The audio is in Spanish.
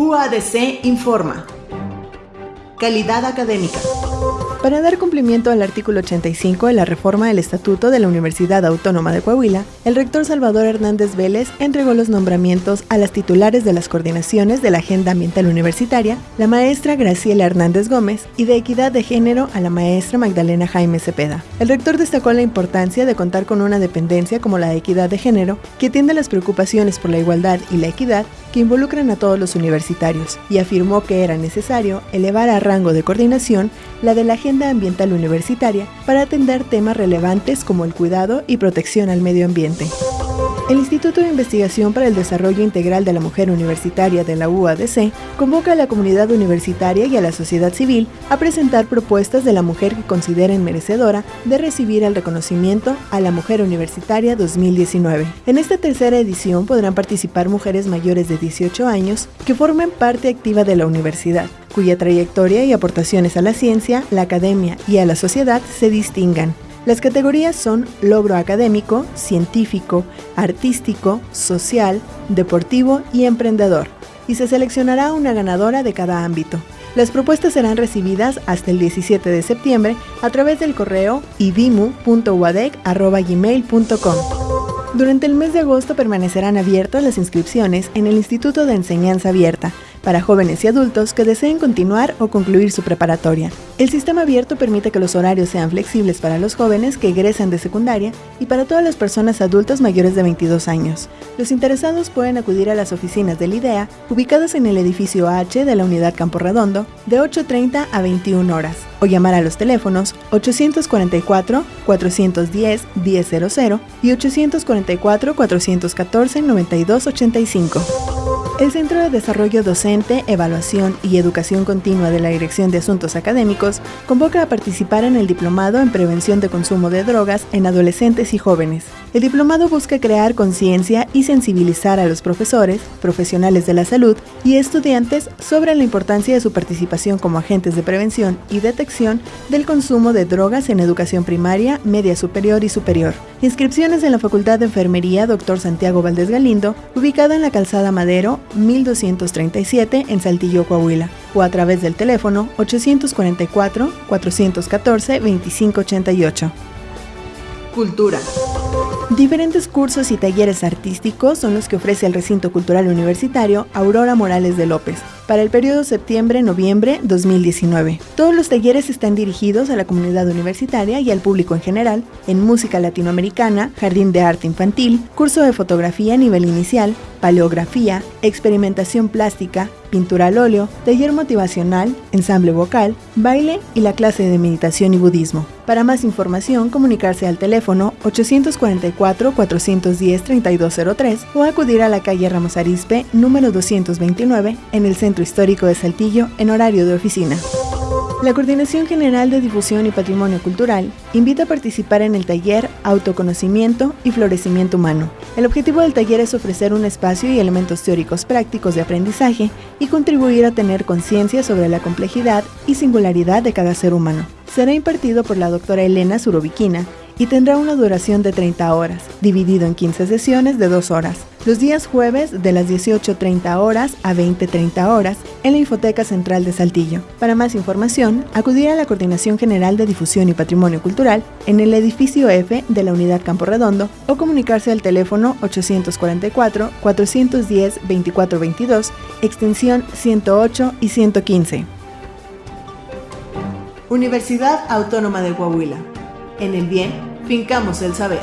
UADC informa. Calidad académica. Para dar cumplimiento al artículo 85 de la reforma del Estatuto de la Universidad Autónoma de Coahuila, el rector Salvador Hernández Vélez entregó los nombramientos a las titulares de las coordinaciones de la Agenda Ambiental Universitaria, la maestra Graciela Hernández Gómez, y de Equidad de Género a la maestra Magdalena Jaime Cepeda. El rector destacó la importancia de contar con una dependencia como la de Equidad de Género, que atiende las preocupaciones por la igualdad y la equidad que involucran a todos los universitarios, y afirmó que era necesario elevar a rango de coordinación la de la Agenda Ambiental Universitaria para atender temas relevantes como el cuidado y protección al medio ambiente. El Instituto de Investigación para el Desarrollo Integral de la Mujer Universitaria de la UADC convoca a la comunidad universitaria y a la sociedad civil a presentar propuestas de la mujer que consideren merecedora de recibir el reconocimiento a la Mujer Universitaria 2019. En esta tercera edición podrán participar mujeres mayores de 18 años que formen parte activa de la universidad, cuya trayectoria y aportaciones a la ciencia, la academia y a la sociedad se distingan las categorías son logro académico, científico, artístico, social, deportivo y emprendedor, y se seleccionará una ganadora de cada ámbito. Las propuestas serán recibidas hasta el 17 de septiembre a través del correo ibimu.wadec.gmail.com. Durante el mes de agosto permanecerán abiertas las inscripciones en el Instituto de Enseñanza Abierta, para jóvenes y adultos que deseen continuar o concluir su preparatoria. El sistema abierto permite que los horarios sean flexibles para los jóvenes que egresan de secundaria y para todas las personas adultas mayores de 22 años. Los interesados pueden acudir a las oficinas del IDEA, ubicadas en el edificio H de la Unidad Campo Redondo, de 8.30 a 21 horas, o llamar a los teléfonos 844-410-1000 y 844-414-9285. El Centro de Desarrollo Docente, Evaluación y Educación Continua de la Dirección de Asuntos Académicos convoca a participar en el Diplomado en Prevención de Consumo de Drogas en Adolescentes y Jóvenes. El diplomado busca crear conciencia y sensibilizar a los profesores, profesionales de la salud y estudiantes sobre la importancia de su participación como agentes de prevención y detección del consumo de drogas en educación primaria, media superior y superior. Inscripciones en la Facultad de Enfermería Dr. Santiago Valdés Galindo, ubicada en la Calzada Madero, 1237 en Saltillo, Coahuila, o a través del teléfono 844-414-2588. Cultura. Diferentes cursos y talleres artísticos son los que ofrece el recinto cultural universitario Aurora Morales de López para el periodo septiembre-noviembre 2019. Todos los talleres están dirigidos a la comunidad universitaria y al público en general en música latinoamericana, jardín de arte infantil, curso de fotografía a nivel inicial, paleografía, experimentación plástica, pintura al óleo, taller motivacional, ensamble vocal, baile y la clase de meditación y budismo. Para más información, comunicarse al teléfono 844-410-3203 o acudir a la calle Ramos Arizpe, número 229, en el Centro Histórico de Saltillo, en horario de oficina. La Coordinación General de Difusión y Patrimonio Cultural invita a participar en el taller Autoconocimiento y Florecimiento Humano. El objetivo del taller es ofrecer un espacio y elementos teóricos prácticos de aprendizaje y contribuir a tener conciencia sobre la complejidad y singularidad de cada ser humano. Será impartido por la doctora Elena Suroviquina y tendrá una duración de 30 horas, dividido en 15 sesiones de 2 horas, los días jueves de las 18.30 horas a 20.30 horas en la Infoteca Central de Saltillo. Para más información, acudir a la Coordinación General de Difusión y Patrimonio Cultural en el edificio F de la Unidad Campo Redondo o comunicarse al teléfono 844-410-2422, extensión 108 y 115. Universidad Autónoma de Coahuila. En el bien, fincamos el saber.